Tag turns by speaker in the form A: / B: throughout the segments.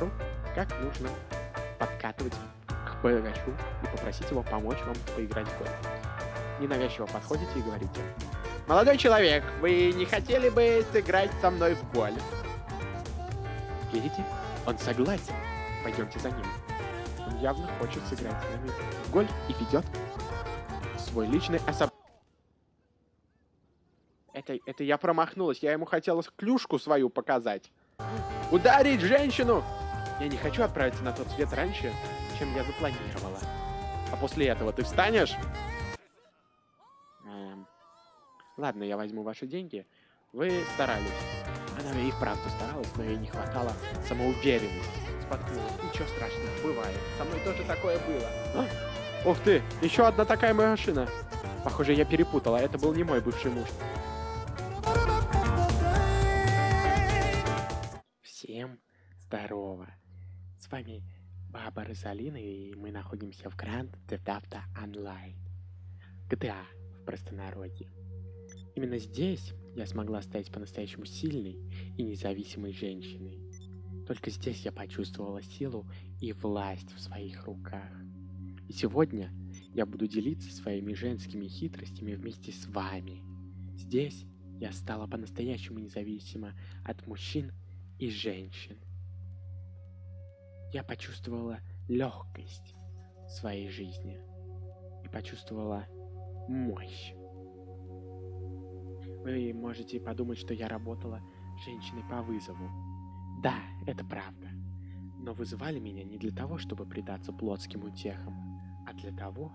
A: покажу, как нужно подкатывать к богачу и попросить его помочь вам поиграть в гольф. Ненавязчиво подходите и говорите, «Молодой человек, вы не хотели бы сыграть со мной в гольф?» Видите? Он согласен. Пойдемте за ним. Он явно хочет сыграть с нами в гольф и ведет свой личный особ... Это, это я промахнулась. Я ему хотела клюшку свою показать. Ударить женщину! Я не хочу отправиться на тот свет раньше, чем я запланировала. А после этого ты встанешь? Эм, ладно, я возьму ваши деньги. Вы старались. Она и вправду старалась, но ей не хватало самоуверенности. Споткнулась. Ничего страшного, бывает. Со мной тоже такое было. А? Ух ты, еще одна такая моя машина. Похоже, я перепутала. Это был не мой бывший муж. Всем здорово. С вами Баба Розалина, и мы находимся в Grand Theft Auto Online. GTA в простонародье. Именно здесь я смогла стать по-настоящему сильной и независимой женщиной. Только здесь я почувствовала силу и власть в своих руках. И сегодня я буду делиться своими женскими хитростями вместе с вами. Здесь я стала по-настоящему независима от мужчин и женщин. Я почувствовала легкость своей жизни и почувствовала мощь. Вы можете подумать, что я работала женщиной по вызову. Да, это правда. Но вызывали меня не для того, чтобы предаться плотским утехам, а для того,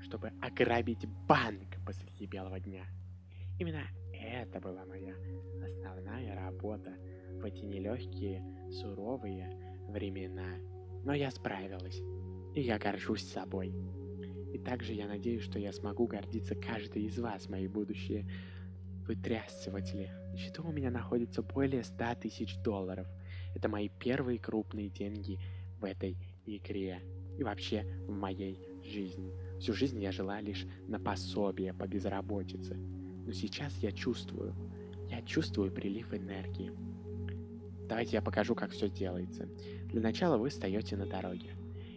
A: чтобы ограбить банк посреди белого дня. Именно это была моя основная работа в эти нелегкие, суровые времена. Но я справилась, и я горжусь собой. И также я надеюсь, что я смогу гордиться каждой из вас, мои будущие вытрясыватели. На счету у меня находится более 100 тысяч долларов. Это мои первые крупные деньги в этой игре. И вообще в моей жизни. Всю жизнь я жила лишь на пособие по безработице. Но сейчас я чувствую, я чувствую прилив энергии. Давайте я покажу, как все делается. Для начала вы встаете на дороге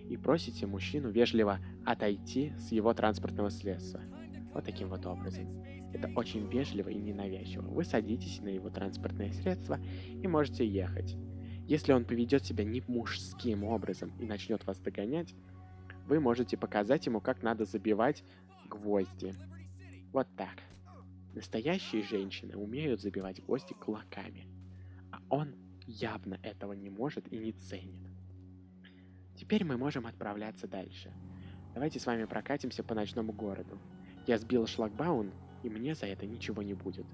A: и просите мужчину вежливо отойти с его транспортного средства. Вот таким вот образом. Это очень вежливо и ненавязчиво. Вы садитесь на его транспортное средство и можете ехать. Если он поведет себя не мужским образом и начнет вас догонять, вы можете показать ему, как надо забивать гвозди. Вот так. Настоящие женщины умеют забивать гвозди кулаками, а он явно этого не может и не ценит. Теперь мы можем отправляться дальше. Давайте с вами прокатимся по ночному городу. Я сбил шлагбаун, и мне за это ничего не будет.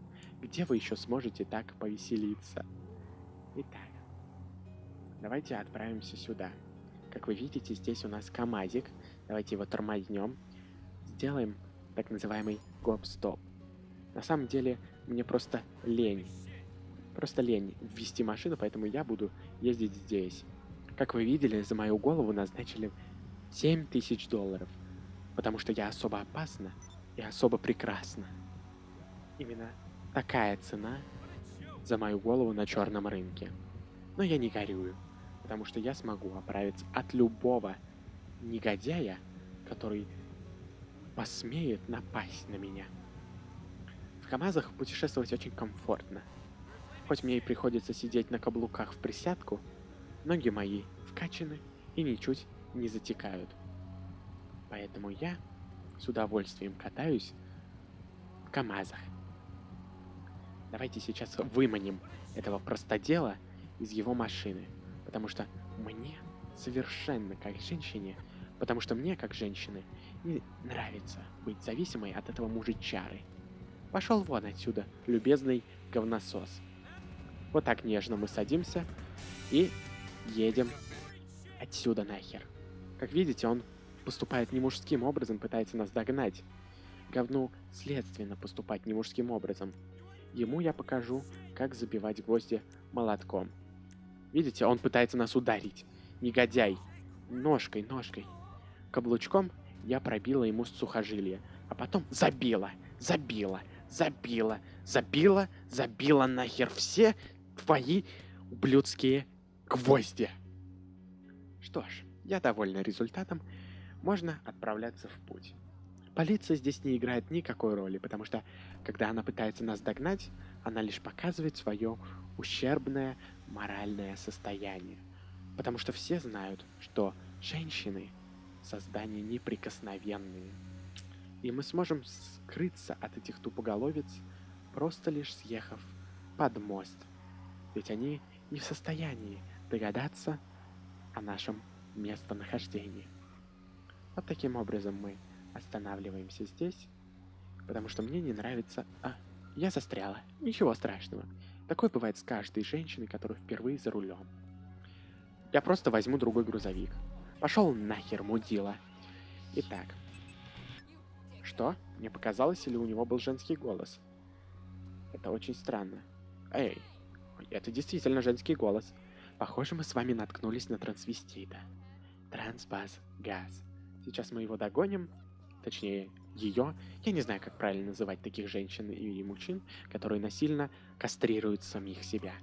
A: Где вы еще сможете так повеселиться? Итак, давайте отправимся сюда. Как вы видите, здесь у нас КамАЗик. Давайте его тормознем. Сделаем так называемый гоп-стоп. На самом деле, мне просто лень. Просто лень ввести машину, поэтому я буду ездить здесь. Как вы видели, за мою голову назначили 7 тысяч долларов. Потому что я особо опасна и особо прекрасна. Именно такая цена за мою голову на черном рынке. Но я не горюю потому что я смогу оправиться от любого негодяя, который посмеет напасть на меня. В КамАЗах путешествовать очень комфортно. Хоть мне и приходится сидеть на каблуках в присядку, ноги мои вкачаны и ничуть не затекают. Поэтому я с удовольствием катаюсь в КамАЗах. Давайте сейчас выманим этого простодела из его машины – Потому что мне совершенно как женщине, потому что мне как женщины не нравится быть зависимой от этого мужичары. Пошел вон отсюда, любезный говносос. Вот так нежно мы садимся и едем отсюда нахер. Как видите, он поступает не мужским образом, пытается нас догнать. Говну следственно поступать не мужским образом. Ему я покажу, как забивать гвозди молотком. Видите, он пытается нас ударить. Негодяй. Ножкой, ножкой. Каблучком я пробила ему сухожилие. А потом забила, забила, забила, забила, забила нахер все твои ублюдские гвозди. Что ж, я довольна результатом. Можно отправляться в путь. Полиция здесь не играет никакой роли, потому что, когда она пытается нас догнать, она лишь показывает свое ущербное моральное состояние. Потому что все знают, что женщины — создания неприкосновенные. И мы сможем скрыться от этих тупоголовец, просто лишь съехав под мост. Ведь они не в состоянии догадаться о нашем местонахождении. Вот таким образом мы останавливаемся здесь, потому что мне не нравится... А, я застряла. Ничего страшного. Такое бывает с каждой женщиной, которая впервые за рулем. Я просто возьму другой грузовик. Пошел нахер, мудила. Итак. Что? Мне показалось, или у него был женский голос? Это очень странно. Эй, это действительно женский голос. Похоже, мы с вами наткнулись на трансвестита. Трансбаз Газ. Сейчас мы его догоним. Точнее, ее. Я не знаю, как правильно называть таких женщин и мужчин, которые насильно кастрируют самих себя.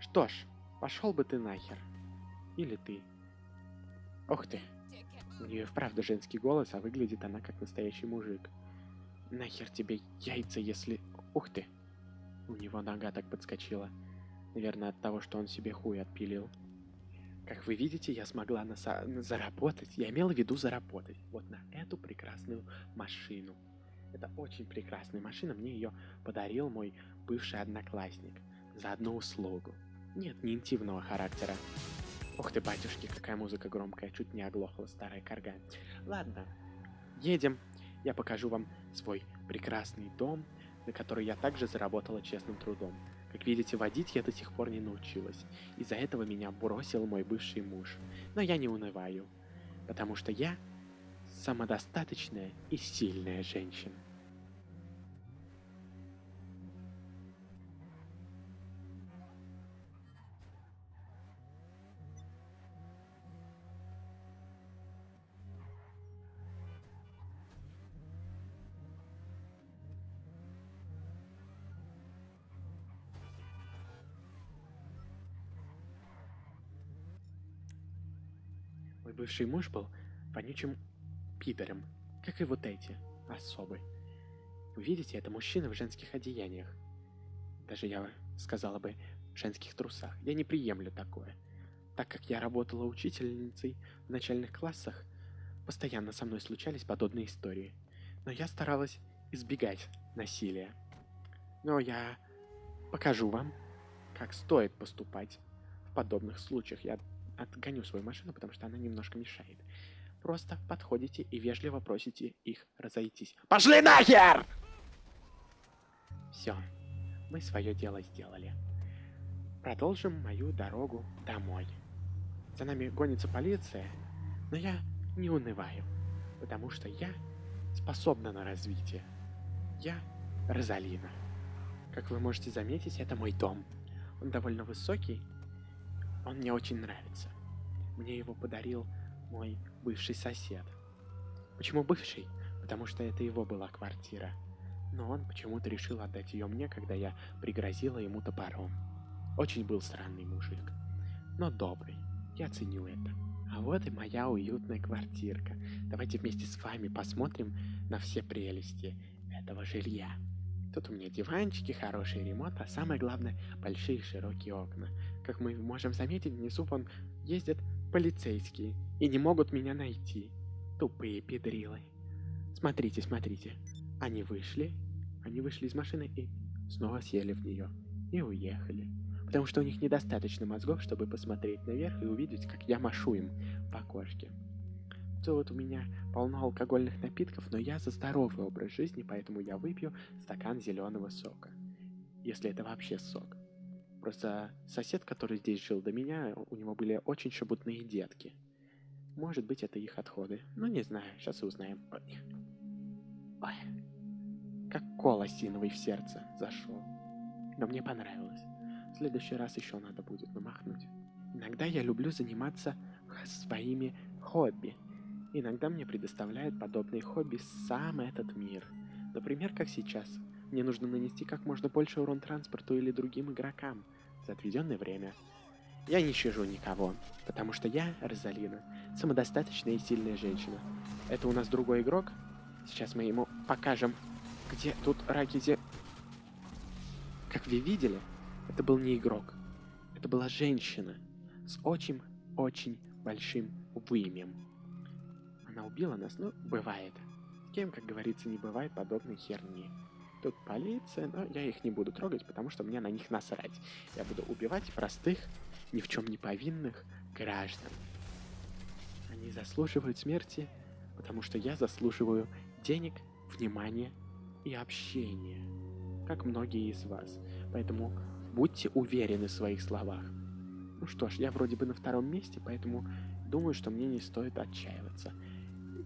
A: Что ж, пошел бы ты нахер. Или ты. Ох ты. У нее вправду женский голос, а выглядит она как настоящий мужик. Нахер тебе яйца, если... Ух ты. У него нога так подскочила. Наверное, от того, что он себе хуй отпилил. Как вы видите, я смогла наса- заработать. Я имела в виду заработать. Вот на эту прекрасную машину. Это очень прекрасная машина. Мне ее подарил мой бывший одноклассник. За одну услугу. Нет, не интимного характера. Ух ты, батюшки, какая музыка громкая. Чуть не оглохла старая карга. Ладно, едем. Я покажу вам свой прекрасный дом, на который я также заработала честным трудом. Как видите, водить я до сих пор не научилась. Из-за этого меня бросил мой бывший муж. Но я не унываю, потому что я самодостаточная и сильная женщина. Бывший муж был вонючим пидором, как и вот эти особы. Вы видите, это мужчина в женских одеяниях. Даже я сказала бы, в женских трусах. Я не приемлю такое. Так как я работала учительницей в начальных классах, постоянно со мной случались подобные истории. Но я старалась избегать насилия. Но я покажу вам, как стоит поступать в подобных случаях. Я отгоню свою машину, потому что она немножко мешает. Просто подходите и вежливо просите их разойтись. Пошли нахер! Все, мы свое дело сделали. Продолжим мою дорогу домой. За нами гонится полиция, но я не унываю, потому что я способна на развитие. Я Розалина. Как вы можете заметить, это мой дом. Он довольно высокий, он мне очень нравится. Мне его подарил мой бывший сосед. Почему бывший? Потому что это его была квартира. Но он почему-то решил отдать ее мне, когда я пригрозила ему топором. Очень был странный мужик. Но добрый. Я ценю это. А вот и моя уютная квартирка. Давайте вместе с вами посмотрим на все прелести этого жилья. Тут у меня диванчики, хороший ремонт, а самое главное, большие широкие окна. Как мы можем заметить, внизу вон ездят полицейские и не могут меня найти. Тупые педрилы. Смотрите, смотрите. Они вышли, они вышли из машины и снова сели в нее. И уехали. Потому что у них недостаточно мозгов, чтобы посмотреть наверх и увидеть, как я машу им в окошке. Тут у меня полно алкогольных напитков, но я за здоровый образ жизни, поэтому я выпью стакан зеленого сока. Если это вообще сок. Просто сосед, который здесь жил до меня, у него были очень шебутные детки. Может быть, это их отходы. Ну, не знаю, сейчас и узнаем. Ой. Ой. Как кол осиновый в сердце зашел. Но мне понравилось. В следующий раз еще надо будет намахнуть. Иногда я люблю заниматься своими хобби. Иногда мне предоставляет подобные хобби сам этот мир. Например, как сейчас. Мне нужно нанести как можно больше урон транспорту или другим игрокам за отведенное время. Я не щажу никого, потому что я, Розалина, самодостаточная и сильная женщина. Это у нас другой игрок. Сейчас мы ему покажем, где тут Ракизи. Как вы видели, это был не игрок. Это была женщина с очень-очень большим вымем. Она убила нас, ну, бывает. Кем, как говорится, не бывает подобной херни. Тут полиция, но я их не буду трогать, потому что мне на них насрать. Я буду убивать простых, ни в чем не повинных граждан. Они заслуживают смерти, потому что я заслуживаю денег, внимания и общения, как многие из вас. Поэтому будьте уверены в своих словах. Ну что ж, я вроде бы на втором месте, поэтому думаю, что мне не стоит отчаиваться.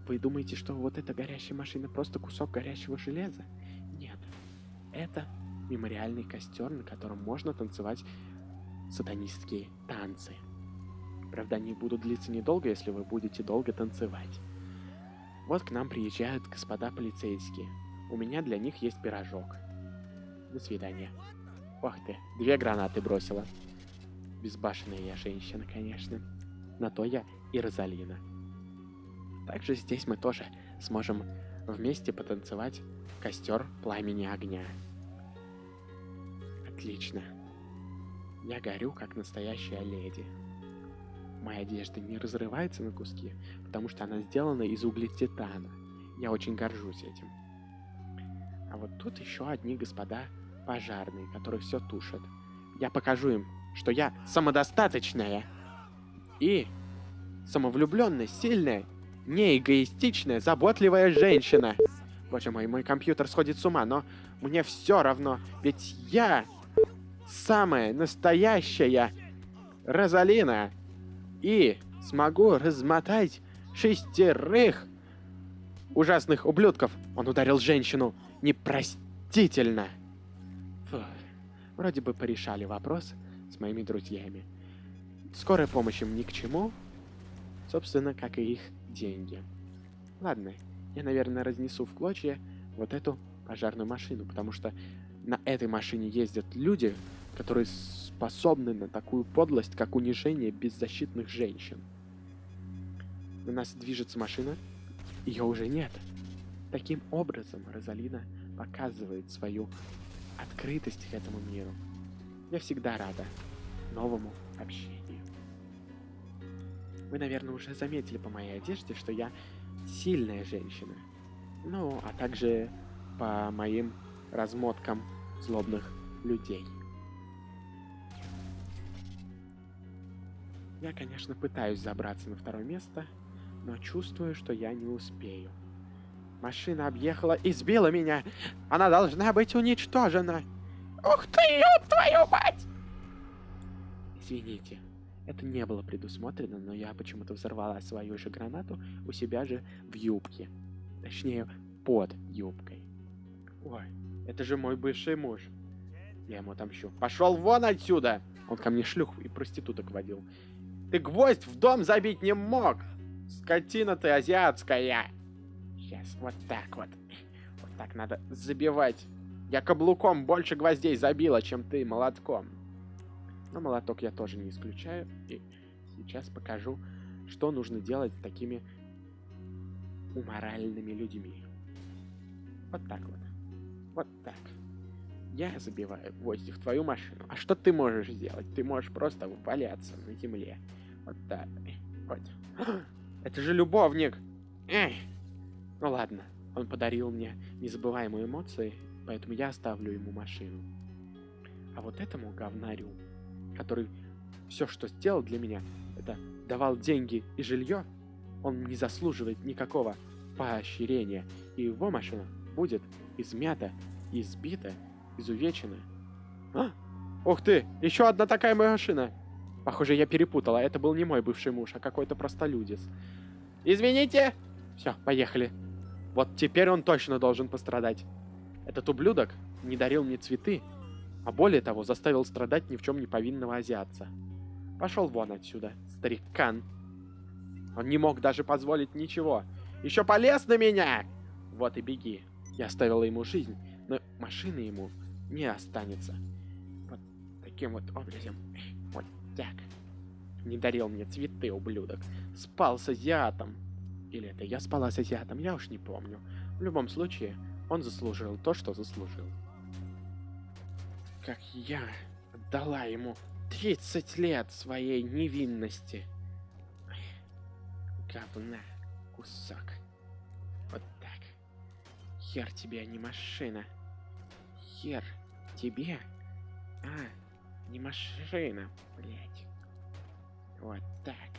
A: Вы думаете, что вот эта горящая машина просто кусок горящего железа? Это мемориальный костер, на котором можно танцевать сатанистские танцы. Правда, они будут длиться недолго, если вы будете долго танцевать. Вот к нам приезжают господа полицейские. У меня для них есть пирожок. До свидания. Ох ты, две гранаты бросила. Безбашенная я женщина, конечно. На то я и Розалина. Также здесь мы тоже сможем вместе потанцевать костер пламени огня. Отлично. Я горю, как настоящая леди. Моя одежда не разрывается на куски, потому что она сделана из углетитана. Я очень горжусь этим. А вот тут еще одни господа пожарные, которые все тушат. Я покажу им, что я самодостаточная и самовлюбленная, сильная, не эгоистичная, заботливая женщина. Боже мой, мой компьютер сходит с ума, но мне все равно, ведь я самая настоящая Розалина. И смогу размотать шестерых ужасных ублюдков. Он ударил женщину непростительно. Фу. Вроде бы порешали вопрос с моими друзьями. Скорая помощь им ни к чему. Собственно, как и их деньги. Ладно, я, наверное, разнесу в клочья вот эту пожарную машину, потому что на этой машине ездят люди, которые способны на такую подлость, как унижение беззащитных женщин. На нас движется машина, ее уже нет. Таким образом, Розалина показывает свою открытость к этому миру. Я всегда рада новому общению. Вы, наверное, уже заметили по моей одежде, что я сильная женщина. Ну, а также по моим размоткам злобных людей. Я, конечно, пытаюсь забраться на второе место, но чувствую, что я не успею. Машина объехала и сбила меня. Она должна быть уничтожена. Ух ты, ёб твою мать! Извините, это не было предусмотрено, но я почему-то взорвала свою же гранату у себя же в юбке. Точнее, под юбкой. Ой, это же мой бывший муж. Я ему отомщу. Пошел вон отсюда! Он ко мне шлюх и проституток водил. Ты гвоздь в дом забить не мог! Скотина ты азиатская! Сейчас, вот так вот. Вот так надо забивать. Я каблуком больше гвоздей забила, чем ты молотком. Но молоток я тоже не исключаю. И сейчас покажу, что нужно делать с такими уморальными людьми. Вот так вот. Вот так. Я забиваю гвозди в твою машину. А что ты можешь сделать? Ты можешь просто валяться на земле. Вот так. Вот. Это же любовник. Эх. Ну ладно. Он подарил мне незабываемые эмоции, поэтому я оставлю ему машину. А вот этому говнарю, который все, что сделал для меня, это давал деньги и жилье, он не заслуживает никакого поощрения, и его машина будет измята, избита, изувечена. А? Ух ты, еще одна такая моя машина. Похоже, я перепутала. Это был не мой бывший муж, а какой-то простолюдис. Извините! Все, поехали. Вот теперь он точно должен пострадать. Этот ублюдок не дарил мне цветы, а более того, заставил страдать ни в чем не повинного азиатца. Пошел вон отсюда, старикан. Он не мог даже позволить ничего. Еще полез на меня! Вот и беги. Я оставила ему жизнь, но машины ему не останется. Вот таким вот образом. Вот так. Не дарил мне цветы, ублюдок. Спал с азиатом. Или это я спала с азиатом, я уж не помню. В любом случае, он заслужил то, что заслужил. Как я отдала ему 30 лет своей невинности. Говна, кусок. Вот так. Хер тебе, а не машина. Хер тебе, а не машина, блять. Вот так.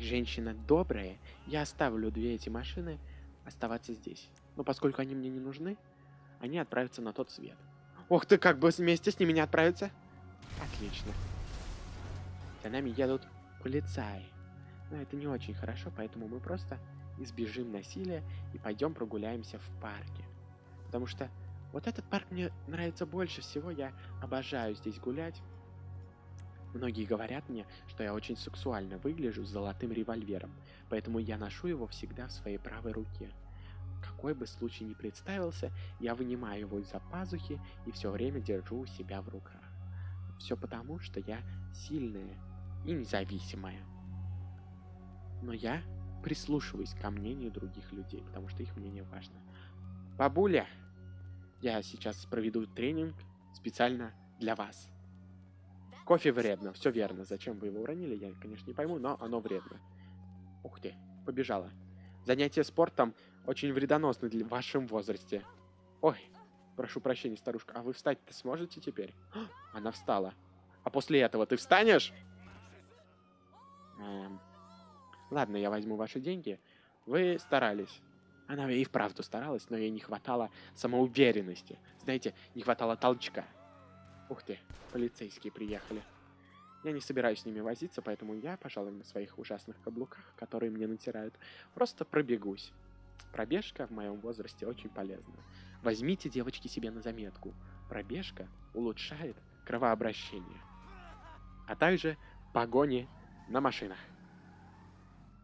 A: Как женщина добрая, я оставлю две эти машины оставаться здесь. Но поскольку они мне не нужны, они отправятся на тот свет. Ох ты, как бы вместе с ними не отправиться? Отлично. За нами едут полицаи. Но это не очень хорошо, поэтому мы просто избежим насилия и пойдем прогуляемся в парке. Потому что вот этот парк мне нравится больше всего, я обожаю здесь гулять. Многие говорят мне, что я очень сексуально выгляжу с золотым револьвером, поэтому я ношу его всегда в своей правой руке. Какой бы случай ни представился, я вынимаю его из-за пазухи и все время держу у себя в руках. Все потому, что я сильная и независимая. Но я прислушиваюсь ко мнению других людей, потому что их мнение важно. Бабуля, я сейчас проведу тренинг специально для вас. Кофе вредно, все верно. Зачем вы его уронили, я, конечно, не пойму, но оно вредно. Ух ты, побежала. Занятие спортом очень вредоносны для вашем возрасте. Ой, прошу прощения, старушка, а вы встать-то сможете теперь? Она встала. А после этого ты встанешь? Эм, ладно, я возьму ваши деньги. Вы старались. Она и вправду старалась, но ей не хватало самоуверенности. Знаете, не хватало толчка. Ух ты, полицейские приехали. Я не собираюсь с ними возиться, поэтому я, пожалуй, на своих ужасных каблуках, которые мне натирают, просто пробегусь. Пробежка в моем возрасте очень полезна. Возьмите, девочки, себе на заметку. Пробежка улучшает кровообращение. А также погони на машинах.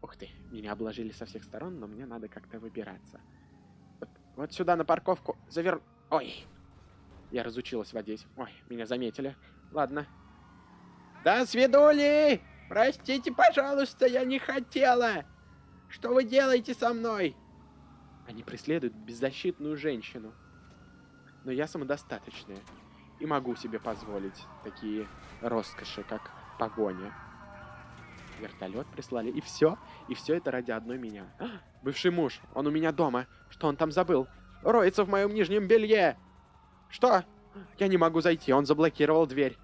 A: Ух ты, меня обложили со всех сторон, но мне надо как-то выбираться. Вот, вот сюда на парковку завер... Ой! Я разучилась водить. Ой, меня заметили. Ладно. Да, свидули! Простите, пожалуйста, я не хотела! Что вы делаете со мной? Они преследуют беззащитную женщину. Но я самодостаточная. И могу себе позволить такие роскоши, как погоня. Вертолет прислали. И все. И все это ради одной меня. А, бывший муж. Он у меня дома. Что он там забыл? Роется в моем нижнем белье. Что? Я не могу зайти. Он заблокировал дверь.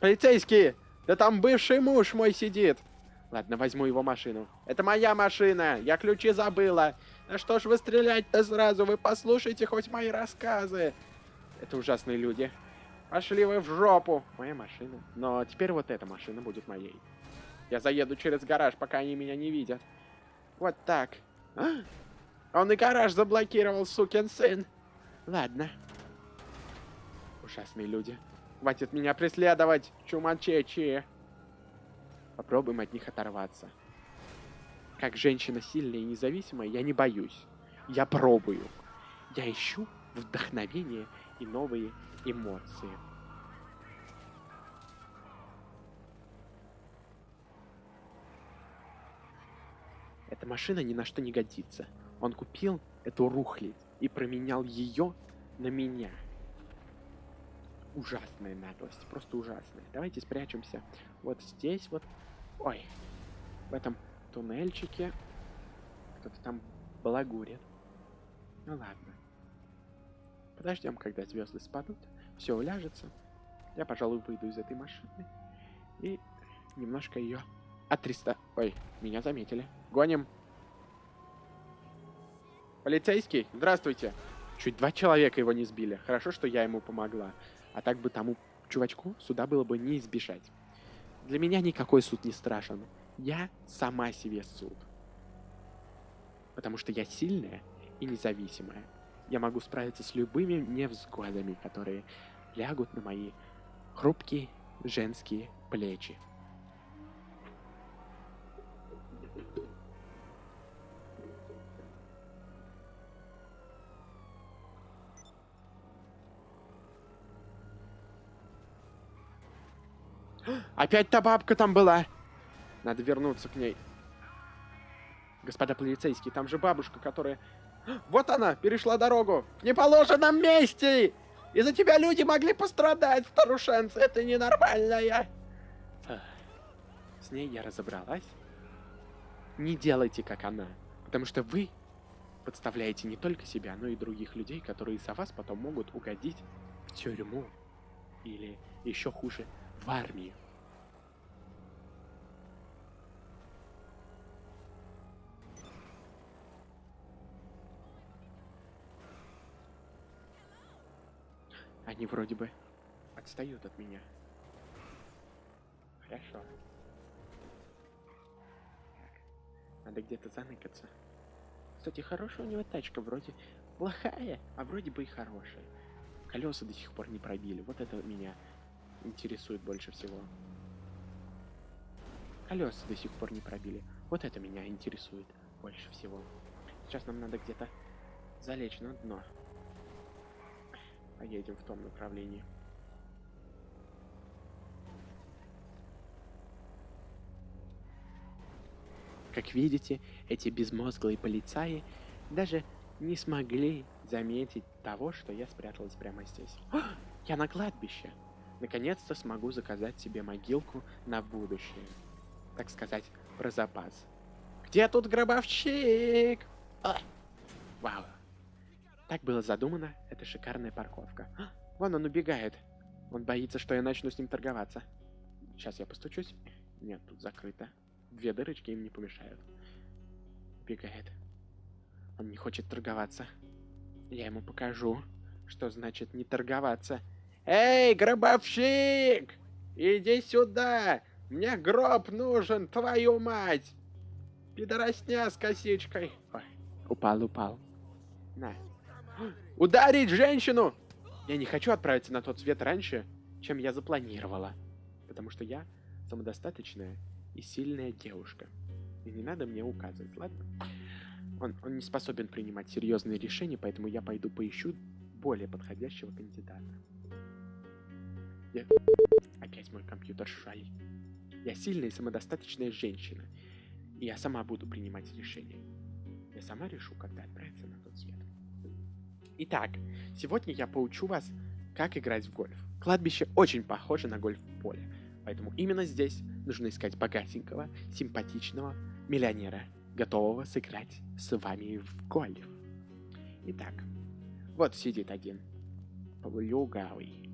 A: Полицейские! Да там бывший муж мой сидит. Ладно, возьму его машину. Это моя машина. Я ключи забыла. Да что ж вы стрелять-то сразу? Вы послушайте хоть мои рассказы. Это ужасные люди. Пошли вы в жопу. Моя машина. Но теперь вот эта машина будет моей. Я заеду через гараж, пока они меня не видят. Вот так. А? Он и гараж заблокировал, сукин сын. Ладно. Ужасные люди. Хватит меня преследовать, чумачечи. Попробуем от них оторваться. Как женщина сильная и независимая, я не боюсь. Я пробую. Я ищу вдохновение и новые эмоции. Эта машина ни на что не годится. Он купил эту рухлядь и променял ее на меня. Ужасная наглость, просто ужасная. Давайте спрячемся вот здесь вот. Ой, в этом туннельчике кто-то там балагурит. Ну ладно. Подождем, когда звезды спадут, все уляжется. Я, пожалуй, выйду из этой машины и немножко ее от 300... Ой, меня заметили. Гоним. Полицейский, здравствуйте. Чуть два человека его не сбили. Хорошо, что я ему помогла. А так бы тому чувачку суда было бы не избежать. Для меня никакой суд не страшен. Я сама себе суд. Потому что я сильная и независимая. я могу справиться с любыми невзгодами, которые лягут на мои хрупкие женские плечи. Опять та бабка там была. Надо вернуться к ней. Господа полицейские, там же бабушка, которая... Вот она, перешла дорогу. В неположенном месте! Из-за тебя люди могли пострадать, старушенцы. Это ненормальная. С ней я разобралась. Не делайте, как она. Потому что вы подставляете не только себя, но и других людей, которые за вас потом могут угодить в тюрьму. Или еще хуже, в армию. Они вроде бы отстают от меня. Хорошо. Так, надо где-то заныкаться. Кстати, хорошая у него тачка, вроде плохая, а вроде бы и хорошая. Колеса до сих пор не пробили. Вот это меня интересует больше всего. Колеса до сих пор не пробили. Вот это меня интересует больше всего. Сейчас нам надо где-то залечь на дно. Поедем в том направлении. Как видите, эти безмозглые полицаи даже не смогли заметить того, что я спряталась прямо здесь. О, я на кладбище! Наконец-то смогу заказать себе могилку на будущее. Так сказать, про запас. Где тут гробовщик? О! Вау. Так было задумано, это шикарная парковка. А, вон он убегает. Он боится, что я начну с ним торговаться. Сейчас я постучусь. Нет, тут закрыто. Две дырочки им не помешают. Бегает. Он не хочет торговаться. Я ему покажу, что значит не торговаться. Эй, гробовщик! Иди сюда! Мне гроб нужен, твою мать! Пидоросня с косичкой. Ой, упал, упал. На. Ударить женщину! Я не хочу отправиться на тот свет раньше, чем я запланировала. Потому что я самодостаточная и сильная девушка. И не надо мне указывать, ладно? Он, он не способен принимать серьезные решения, поэтому я пойду поищу более подходящего кандидата. Я... Опять мой компьютер шалит. Я сильная и самодостаточная женщина. И я сама буду принимать решения. Я сама решу, когда отправиться на тот свет. Итак, сегодня я поучу вас, как играть в гольф. Кладбище очень похоже на гольф-поле. Поэтому именно здесь нужно искать богатенького, симпатичного миллионера, готового сыграть с вами в гольф. Итак, вот сидит один плюгавый.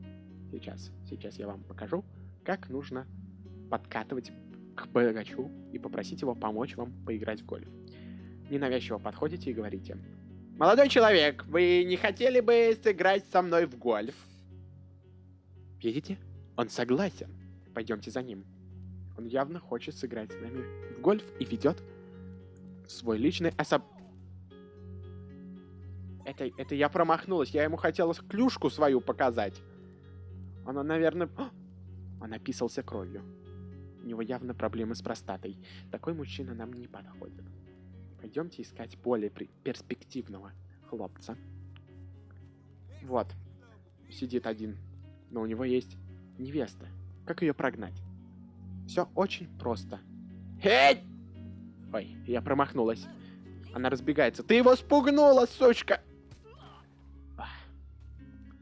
A: Сейчас, сейчас я вам покажу, как нужно подкатывать к богачу и попросить его помочь вам поиграть в гольф. Ненавязчиво подходите и говорите, «Молодой человек, вы не хотели бы сыграть со мной в гольф?» Видите? Он согласен. Пойдемте за ним. Он явно хочет сыграть с нами в гольф и ведет свой личный особ... Это, это я промахнулась. Я ему хотела клюшку свою показать. Она, наверное... О! Он описался кровью. У него явно проблемы с простатой. Такой мужчина нам не подходит. Пойдемте искать более перспективного хлопца. Вот. Сидит один. Но у него есть невеста. Как ее прогнать? Все очень просто. Эй! Ой, я промахнулась. Она разбегается. Ты его спугнула, сучка!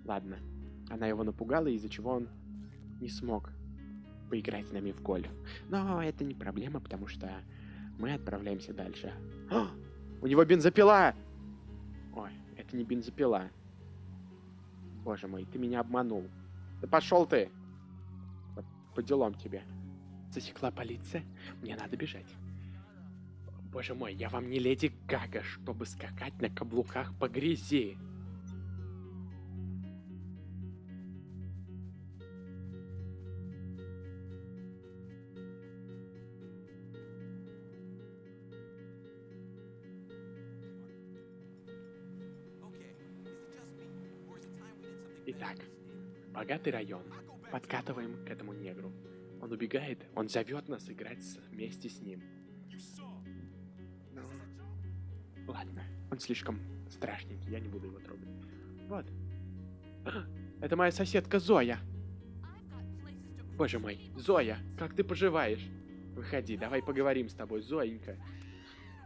A: Ладно. Она его напугала, из-за чего он не смог поиграть с нами в гольф. Но это не проблема, потому что мы отправляемся дальше. О, у него бензопила! Ой, это не бензопила. Боже мой, ты меня обманул. Да пошел ты! Вот, по делам тебе. Засекла полиция. Мне надо бежать. Боже мой, я вам не леди Гага, чтобы скакать на каблуках по грязи. Богатый район. Подкатываем к этому негру. Он убегает, он зовет нас играть вместе с ним. Ну, ладно, он слишком страшненький, я не буду его трогать. Вот. Это моя соседка Зоя. Боже мой, Зоя, как ты поживаешь? Выходи, давай поговорим с тобой, Зоенька.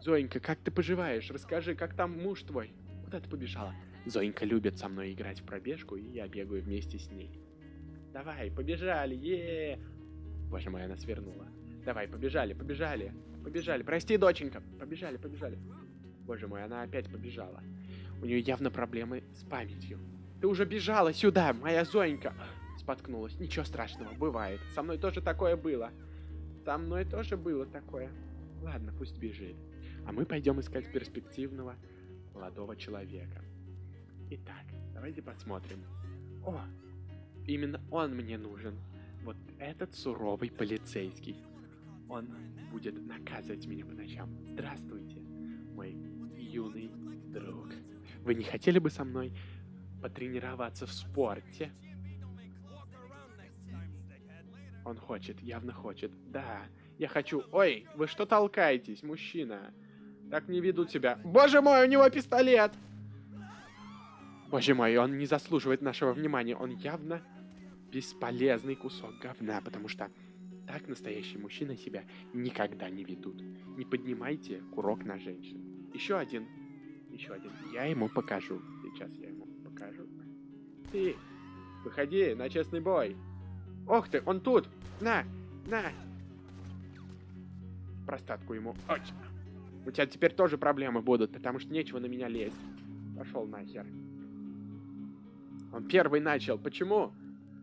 A: Зоенька, как ты поживаешь? Расскажи, как там муж твой? Куда ты побежала? Зоенька любит со мной играть в пробежку, и я бегаю вместе с ней. Давай, побежали, е Боже мой, она свернула. Давай, побежали, побежали, побежали. Прости, доченька. Побежали, побежали. Боже мой, она опять побежала. У нее явно проблемы с памятью. Ты уже бежала сюда, моя Зоенька. Споткнулась. Ничего страшного, бывает. Со мной тоже такое было. Со мной тоже было такое. Ладно, пусть бежит. А мы пойдем искать перспективного молодого человека. Итак, давайте посмотрим. О, именно он мне нужен. Вот этот суровый полицейский. Он будет наказывать меня по ночам. Здравствуйте, мой юный друг. Вы не хотели бы со мной потренироваться в спорте? Он хочет, явно хочет. Да, я хочу. Ой, вы что толкаетесь, мужчина? Так не ведут себя. Боже мой, у него пистолет! Боже мой, он не заслуживает нашего внимания. Он явно бесполезный кусок говна, потому что так настоящие мужчины себя никогда не ведут. Не поднимайте курок на женщин. Еще один. Еще один. Я ему покажу. Сейчас я ему покажу. Ты, выходи на честный бой. Ох ты, он тут. На, на. Простатку ему. Ой. У тебя теперь тоже проблемы будут, потому что нечего на меня лезть. Пошел нахер. Он первый начал. Почему?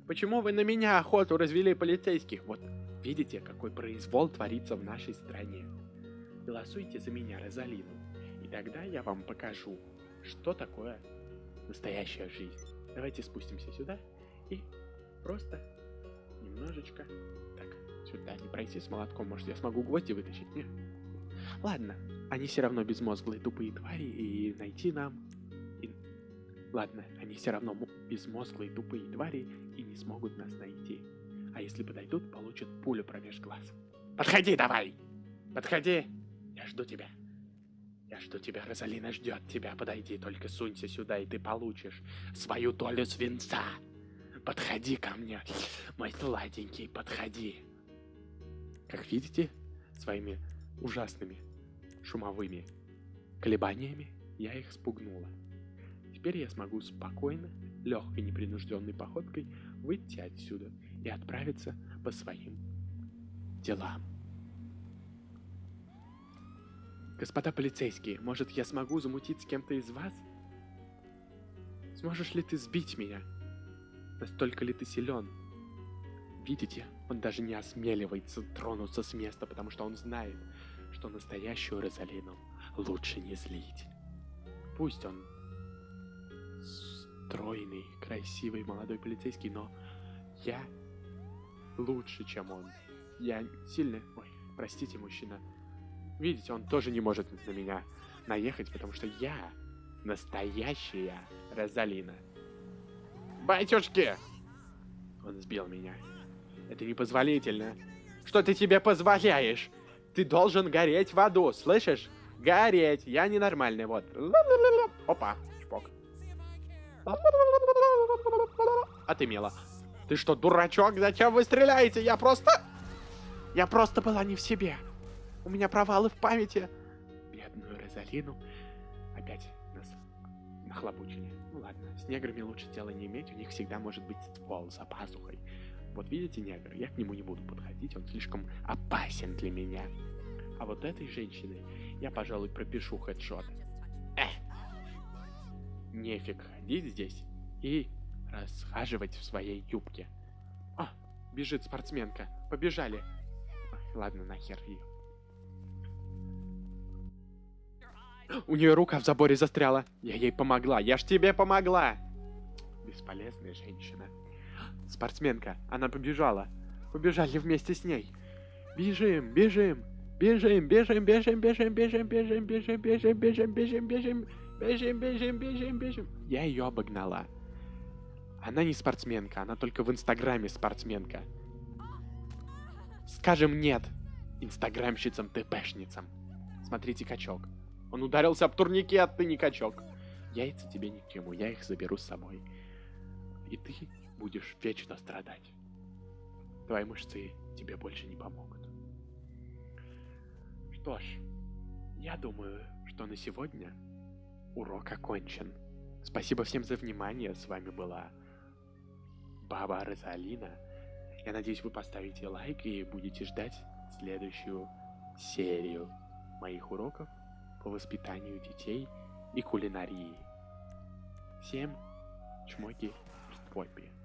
A: Почему вы на меня охоту развели полицейских? Вот видите, какой произвол творится в нашей стране. Голосуйте за меня, Розалину. И тогда я вам покажу, что такое настоящая жизнь. Давайте спустимся сюда и просто немножечко... Так, сюда не пройти с молотком. Может, я смогу гвозди вытащить? Нет. Ладно, они все равно безмозглые тупые твари, и найти нам... Ладно, они все равно безмозглые тупые твари и не смогут нас найти. А если подойдут, получат пулю промеж глаз. Подходи давай! Подходи! Я жду тебя. Я жду тебя, Розалина ждет тебя. Подойди, только сунься сюда, и ты получишь свою долю свинца. Подходи ко мне, мой сладенький, подходи. Как видите, своими ужасными шумовыми колебаниями я их спугнула. Теперь я смогу спокойно, легкой непринужденной походкой выйти отсюда и отправиться по своим делам. Господа полицейские, может я смогу замутить с кем-то из вас? Сможешь ли ты сбить меня? Настолько ли ты силен? Видите, он даже не осмеливается тронуться с места, потому что он знает, что настоящую Розалину лучше не злить. Пусть он стройный, красивый молодой полицейский, но я лучше, чем он. Я сильный... Ой, простите, мужчина. Видите, он тоже не может на меня наехать, потому что я настоящая Розалина. Батюшки! Он сбил меня. Это непозволительно. Что ты тебе позволяешь? Ты должен гореть в аду, слышишь? Гореть. Я ненормальный, вот. Опа, ты, Мила, ты что, дурачок? Зачем вы стреляете? Я просто... Я просто была не в себе. У меня провалы в памяти. Бедную Розалину опять нас нахлобучили. Ну ладно, с неграми лучше дела не иметь, у них всегда может быть ствол за пазухой. Вот видите негр, я к нему не буду подходить, он слишком опасен для меня. А вот этой женщиной я, пожалуй, пропишу хедшот. Эх! Нефиг ходить здесь и расхаживать в своей юбке. А, бежит спортсменка. Побежали. Ой, ладно, нахер ее. У нее рука в заборе застряла. Я ей помогла. Я ж тебе помогла. Бесполезная женщина. Спортсменка. Она побежала. Побежали вместе с ней. Бежим, бежим. Бежим, бежим, бежим, бежим, бежим, бежим, бежим, бежим, бежим, бежим, бежим, бежим, бежим, бежим, бежим. Я ее обогнала. Она не спортсменка, она только в Инстаграме спортсменка. Скажем нет инстаграмщицам-тпшницам. Смотрите, качок. Он ударился об турнике, а ты не качок. Яйца тебе ни к чему, я их заберу с собой. И ты будешь вечно страдать. Твои мышцы тебе больше не помогут. Что ж, я думаю, что на сегодня урок окончен. Спасибо всем за внимание. С вами была Баба Розалина. Я надеюсь, вы поставите лайк и будете ждать следующую серию моих уроков по воспитанию детей и кулинарии. Всем чмоки в попе.